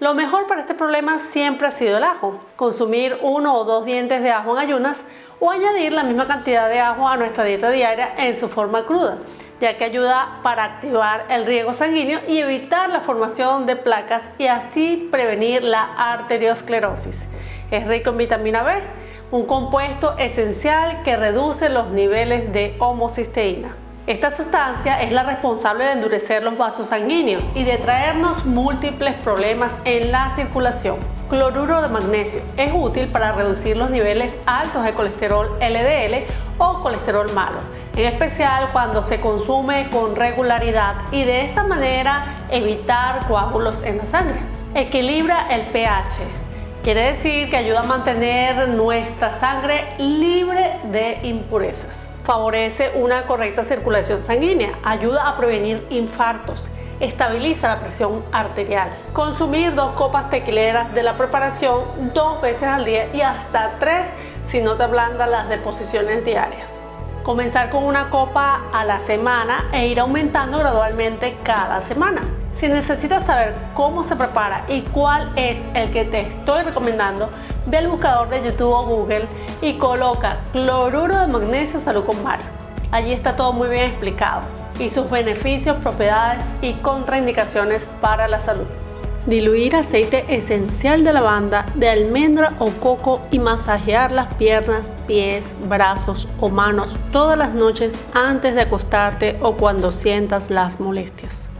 Lo mejor para este problema siempre ha sido el ajo. Consumir uno o dos dientes de ajo en ayunas o añadir la misma cantidad de ajo a nuestra dieta diaria en su forma cruda, ya que ayuda para activar el riego sanguíneo y evitar la formación de placas y así prevenir la arteriosclerosis. Es rico en vitamina B, un compuesto esencial que reduce los niveles de homocisteína. Esta sustancia es la responsable de endurecer los vasos sanguíneos y de traernos múltiples problemas en la circulación. Cloruro de magnesio es útil para reducir los niveles altos de colesterol LDL o colesterol malo, en especial cuando se consume con regularidad y de esta manera evitar coágulos en la sangre. Equilibra el pH. Quiere decir que ayuda a mantener nuestra sangre libre de impurezas favorece una correcta circulación sanguínea, ayuda a prevenir infartos, estabiliza la presión arterial. Consumir dos copas tequileras de la preparación dos veces al día y hasta tres si no te ablandan las deposiciones diarias. Comenzar con una copa a la semana e ir aumentando gradualmente cada semana. Si necesitas saber cómo se prepara y cuál es el que te estoy recomendando, ve al buscador de YouTube o Google y coloca cloruro de magnesio salud con Mario. Allí está todo muy bien explicado y sus beneficios, propiedades y contraindicaciones para la salud. Diluir aceite esencial de lavanda, de almendra o coco y masajear las piernas, pies, brazos o manos todas las noches antes de acostarte o cuando sientas las molestias.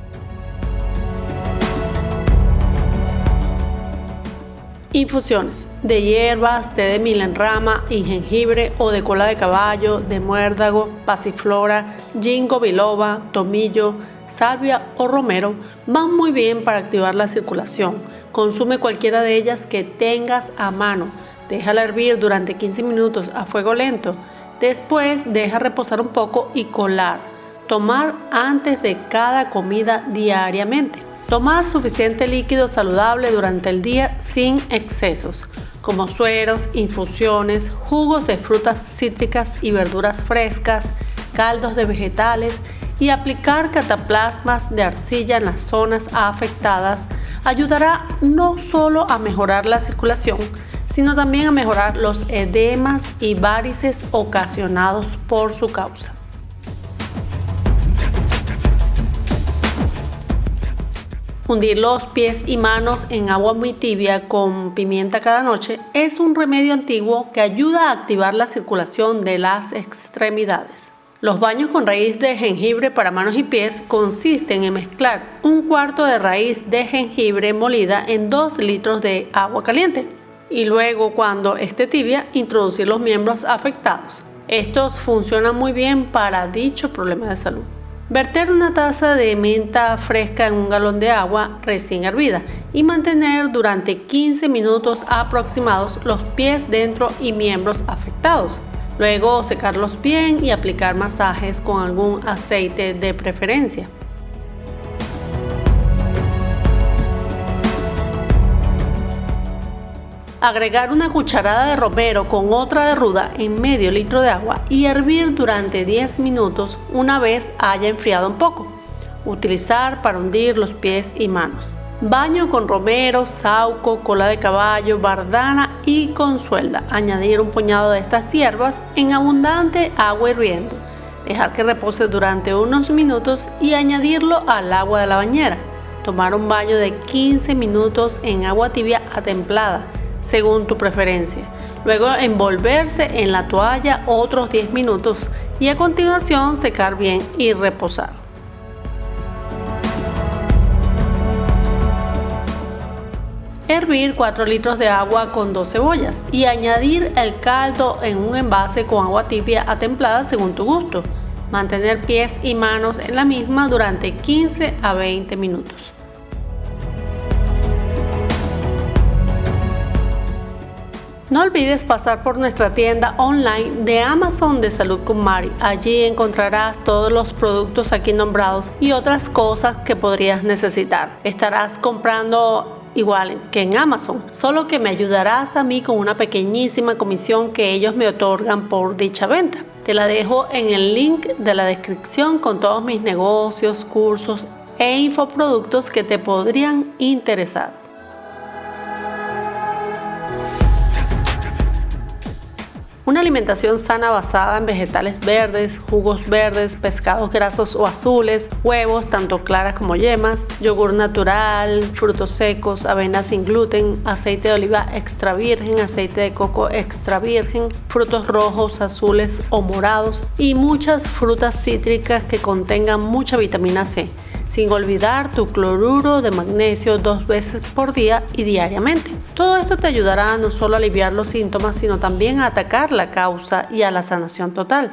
Infusiones de hierbas, té de milenrama y jengibre o de cola de caballo, de muérdago, pasiflora, ginkgo biloba, tomillo, salvia o romero van muy bien para activar la circulación. Consume cualquiera de ellas que tengas a mano. Déjala hervir durante 15 minutos a fuego lento. Después deja reposar un poco y colar. Tomar antes de cada comida diariamente. Tomar suficiente líquido saludable durante el día sin excesos, como sueros, infusiones, jugos de frutas cítricas y verduras frescas, caldos de vegetales y aplicar cataplasmas de arcilla en las zonas afectadas ayudará no solo a mejorar la circulación, sino también a mejorar los edemas y varices ocasionados por su causa. Hundir los pies y manos en agua muy tibia con pimienta cada noche es un remedio antiguo que ayuda a activar la circulación de las extremidades. Los baños con raíz de jengibre para manos y pies consisten en mezclar un cuarto de raíz de jengibre molida en 2 litros de agua caliente y luego cuando esté tibia introducir los miembros afectados. Estos funcionan muy bien para dicho problema de salud. Verter una taza de menta fresca en un galón de agua recién hervida y mantener durante 15 minutos aproximados los pies dentro y miembros afectados. Luego secarlos bien y aplicar masajes con algún aceite de preferencia. Agregar una cucharada de romero con otra de ruda en medio litro de agua y hervir durante 10 minutos una vez haya enfriado un poco. Utilizar para hundir los pies y manos. Baño con romero, sauco, cola de caballo, bardana y consuelda. Añadir un puñado de estas hierbas en abundante agua hirviendo. Dejar que repose durante unos minutos y añadirlo al agua de la bañera. Tomar un baño de 15 minutos en agua tibia a templada según tu preferencia. Luego envolverse en la toalla otros 10 minutos y a continuación secar bien y reposar. Hervir 4 litros de agua con 2 cebollas y añadir el caldo en un envase con agua tibia a templada según tu gusto. Mantener pies y manos en la misma durante 15 a 20 minutos. No olvides pasar por nuestra tienda online de Amazon de Salud con Mari. Allí encontrarás todos los productos aquí nombrados y otras cosas que podrías necesitar. Estarás comprando igual que en Amazon, solo que me ayudarás a mí con una pequeñísima comisión que ellos me otorgan por dicha venta. Te la dejo en el link de la descripción con todos mis negocios, cursos e infoproductos que te podrían interesar. Una alimentación sana basada en vegetales verdes, jugos verdes, pescados grasos o azules, huevos, tanto claras como yemas, yogur natural, frutos secos, avena sin gluten, aceite de oliva extra virgen, aceite de coco extra virgen, frutos rojos, azules o morados y muchas frutas cítricas que contengan mucha vitamina C sin olvidar tu cloruro de magnesio dos veces por día y diariamente. Todo esto te ayudará no solo a aliviar los síntomas, sino también a atacar la causa y a la sanación total.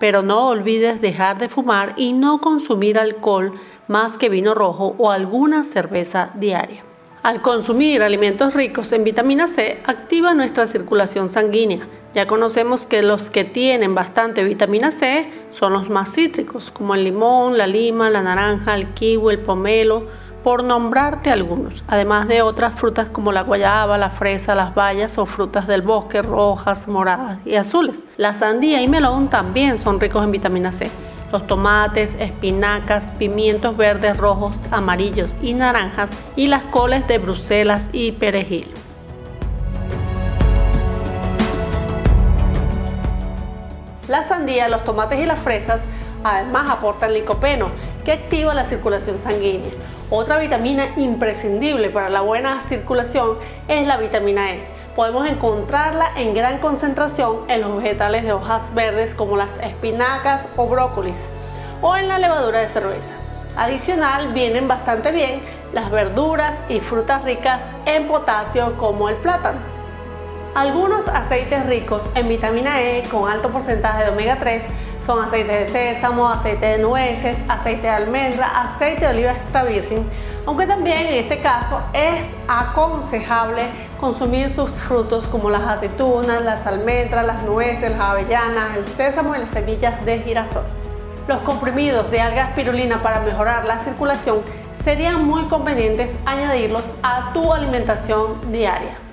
Pero no olvides dejar de fumar y no consumir alcohol más que vino rojo o alguna cerveza diaria. Al consumir alimentos ricos en vitamina C, activa nuestra circulación sanguínea, ya conocemos que los que tienen bastante vitamina C son los más cítricos, como el limón, la lima, la naranja, el kiwi, el pomelo, por nombrarte algunos, además de otras frutas como la guayaba, la fresa, las bayas o frutas del bosque rojas, moradas y azules. La sandía y melón también son ricos en vitamina C. Los tomates, espinacas, pimientos verdes, rojos, amarillos y naranjas y las coles de Bruselas y perejil. La sandía, los tomates y las fresas además aportan licopeno, que activa la circulación sanguínea. Otra vitamina imprescindible para la buena circulación es la vitamina E. Podemos encontrarla en gran concentración en los vegetales de hojas verdes como las espinacas o brócolis o en la levadura de cerveza. Adicional vienen bastante bien las verduras y frutas ricas en potasio como el plátano. Algunos aceites ricos en vitamina E con alto porcentaje de omega 3 son aceite de sésamo, aceite de nueces, aceite de almendra, aceite de oliva extra virgen, aunque también en este caso es aconsejable consumir sus frutos como las aceitunas, las almendras, las nueces, las avellanas, el sésamo y las semillas de girasol. Los comprimidos de alga espirulina para mejorar la circulación serían muy convenientes añadirlos a tu alimentación diaria.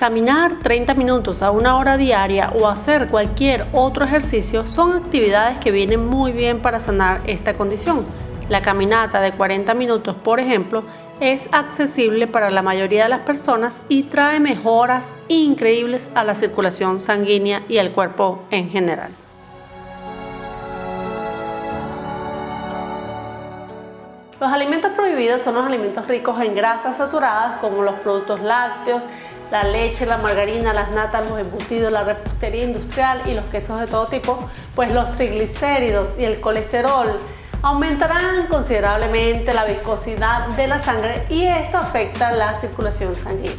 Caminar 30 minutos a una hora diaria o hacer cualquier otro ejercicio son actividades que vienen muy bien para sanar esta condición. La caminata de 40 minutos, por ejemplo, es accesible para la mayoría de las personas y trae mejoras increíbles a la circulación sanguínea y al cuerpo en general. Los alimentos prohibidos son los alimentos ricos en grasas saturadas como los productos lácteos, la leche, la margarina, las natas, los embutidos, la repostería industrial y los quesos de todo tipo, pues los triglicéridos y el colesterol aumentarán considerablemente la viscosidad de la sangre y esto afecta la circulación sanguínea.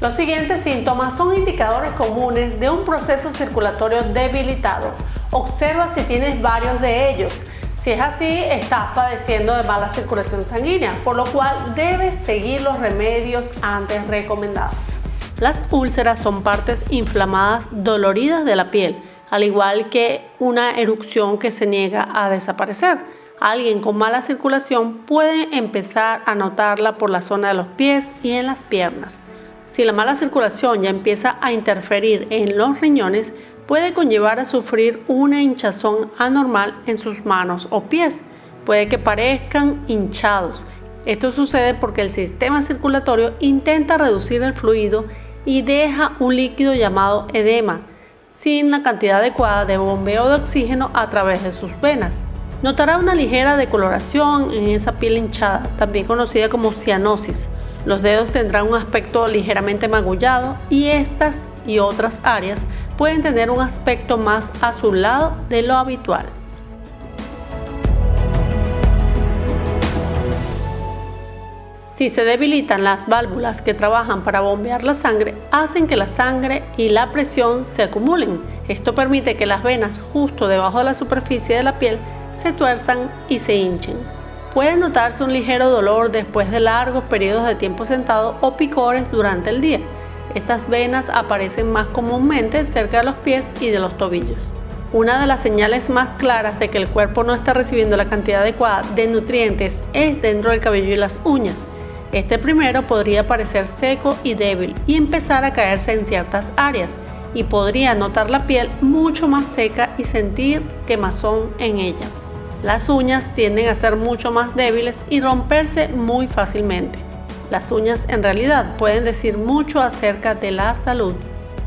Los siguientes síntomas son indicadores comunes de un proceso circulatorio debilitado. Observa si tienes varios de ellos. Si es así, estás padeciendo de mala circulación sanguínea, por lo cual debes seguir los remedios antes recomendados. Las úlceras son partes inflamadas doloridas de la piel, al igual que una erupción que se niega a desaparecer. Alguien con mala circulación puede empezar a notarla por la zona de los pies y en las piernas. Si la mala circulación ya empieza a interferir en los riñones, puede conllevar a sufrir una hinchazón anormal en sus manos o pies. Puede que parezcan hinchados. Esto sucede porque el sistema circulatorio intenta reducir el fluido y deja un líquido llamado edema, sin la cantidad adecuada de bombeo de oxígeno a través de sus venas. Notará una ligera decoloración en esa piel hinchada, también conocida como cianosis. Los dedos tendrán un aspecto ligeramente magullado y estas y otras áreas pueden tener un aspecto más azulado de lo habitual. Si se debilitan las válvulas que trabajan para bombear la sangre, hacen que la sangre y la presión se acumulen. Esto permite que las venas justo debajo de la superficie de la piel se tuerzan y se hinchen. Puede notarse un ligero dolor después de largos periodos de tiempo sentado o picores durante el día. Estas venas aparecen más comúnmente cerca de los pies y de los tobillos. Una de las señales más claras de que el cuerpo no está recibiendo la cantidad adecuada de nutrientes es dentro del cabello y las uñas. Este primero podría parecer seco y débil y empezar a caerse en ciertas áreas y podría notar la piel mucho más seca y sentir quemazón en ella. Las uñas tienden a ser mucho más débiles y romperse muy fácilmente. Las uñas en realidad pueden decir mucho acerca de la salud,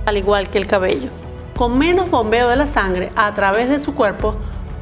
al igual que el cabello. Con menos bombeo de la sangre a través de su cuerpo,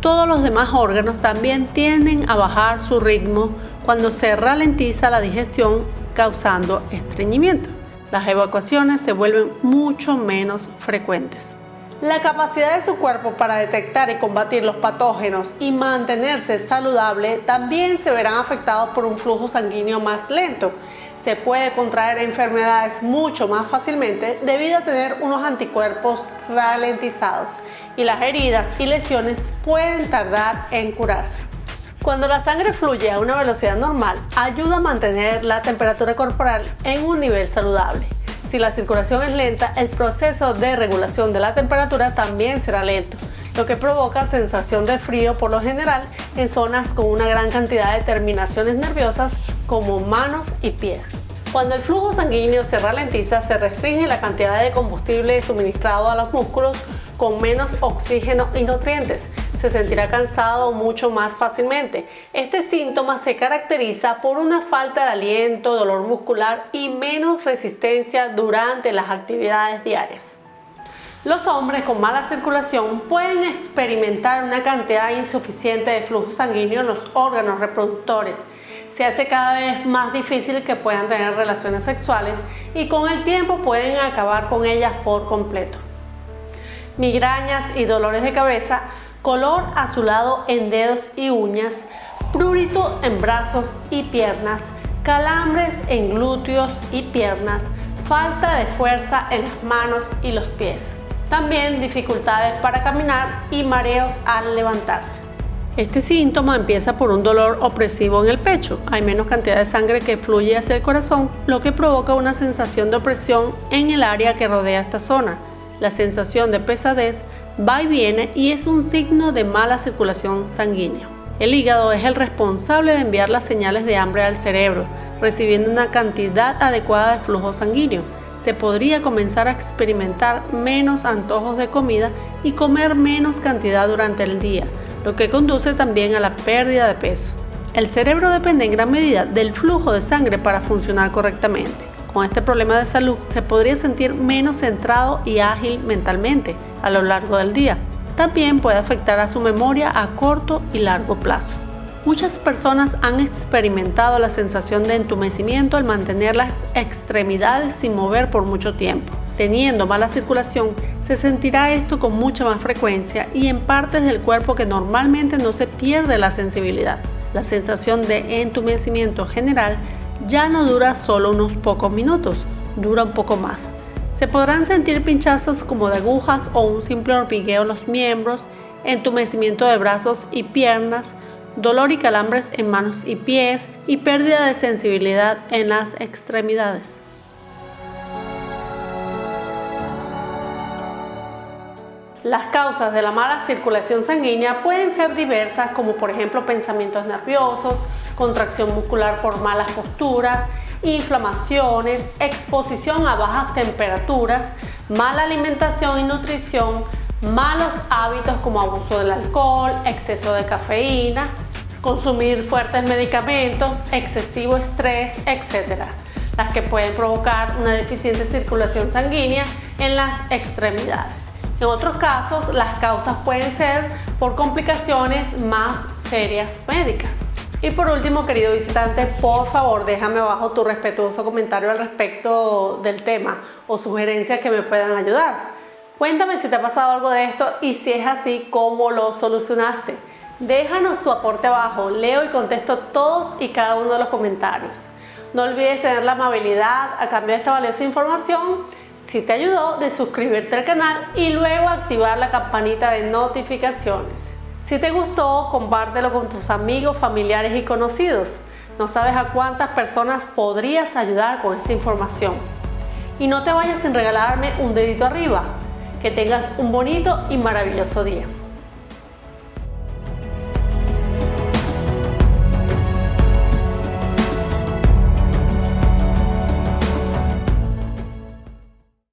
todos los demás órganos también tienden a bajar su ritmo cuando se ralentiza la digestión causando estreñimiento. Las evacuaciones se vuelven mucho menos frecuentes. La capacidad de su cuerpo para detectar y combatir los patógenos y mantenerse saludable también se verán afectados por un flujo sanguíneo más lento. Se puede contraer enfermedades mucho más fácilmente debido a tener unos anticuerpos ralentizados. Y las heridas y lesiones pueden tardar en curarse. Cuando la sangre fluye a una velocidad normal, ayuda a mantener la temperatura corporal en un nivel saludable. Si la circulación es lenta, el proceso de regulación de la temperatura también será lento, lo que provoca sensación de frío por lo general en zonas con una gran cantidad de terminaciones nerviosas como manos y pies. Cuando el flujo sanguíneo se ralentiza, se restringe la cantidad de combustible suministrado a los músculos con menos oxígeno y nutrientes, se sentirá cansado mucho más fácilmente. Este síntoma se caracteriza por una falta de aliento, dolor muscular y menos resistencia durante las actividades diarias. Los hombres con mala circulación pueden experimentar una cantidad insuficiente de flujo sanguíneo en los órganos reproductores. Se hace cada vez más difícil que puedan tener relaciones sexuales y con el tiempo pueden acabar con ellas por completo. Migrañas y dolores de cabeza color azulado en dedos y uñas, prurito en brazos y piernas, calambres en glúteos y piernas, falta de fuerza en las manos y los pies. También dificultades para caminar y mareos al levantarse. Este síntoma empieza por un dolor opresivo en el pecho. Hay menos cantidad de sangre que fluye hacia el corazón, lo que provoca una sensación de opresión en el área que rodea esta zona. La sensación de pesadez va y viene y es un signo de mala circulación sanguínea. El hígado es el responsable de enviar las señales de hambre al cerebro, recibiendo una cantidad adecuada de flujo sanguíneo. Se podría comenzar a experimentar menos antojos de comida y comer menos cantidad durante el día, lo que conduce también a la pérdida de peso. El cerebro depende en gran medida del flujo de sangre para funcionar correctamente. Con este problema de salud se podría sentir menos centrado y ágil mentalmente a lo largo del día. También puede afectar a su memoria a corto y largo plazo. Muchas personas han experimentado la sensación de entumecimiento al mantener las extremidades sin mover por mucho tiempo. Teniendo mala circulación, se sentirá esto con mucha más frecuencia y en partes del cuerpo que normalmente no se pierde la sensibilidad. La sensación de entumecimiento general ya no dura solo unos pocos minutos, dura un poco más. Se podrán sentir pinchazos como de agujas o un simple hormigueo en los miembros, entumecimiento de brazos y piernas, dolor y calambres en manos y pies y pérdida de sensibilidad en las extremidades. Las causas de la mala circulación sanguínea pueden ser diversas como por ejemplo pensamientos nerviosos, contracción muscular por malas posturas, inflamaciones, exposición a bajas temperaturas, mala alimentación y nutrición, malos hábitos como abuso del alcohol, exceso de cafeína, consumir fuertes medicamentos, excesivo estrés, etc. Las que pueden provocar una deficiente circulación sanguínea en las extremidades. En otros casos, las causas pueden ser por complicaciones más serias médicas. Y por último, querido visitante, por favor déjame abajo tu respetuoso comentario al respecto del tema o sugerencias que me puedan ayudar. Cuéntame si te ha pasado algo de esto y si es así, cómo lo solucionaste. Déjanos tu aporte abajo, leo y contesto todos y cada uno de los comentarios. No olvides tener la amabilidad a cambio de esta valiosa información, si te ayudó, de suscribirte al canal y luego activar la campanita de notificaciones. Si te gustó, compártelo con tus amigos, familiares y conocidos. No sabes a cuántas personas podrías ayudar con esta información. Y no te vayas sin regalarme un dedito arriba. Que tengas un bonito y maravilloso día.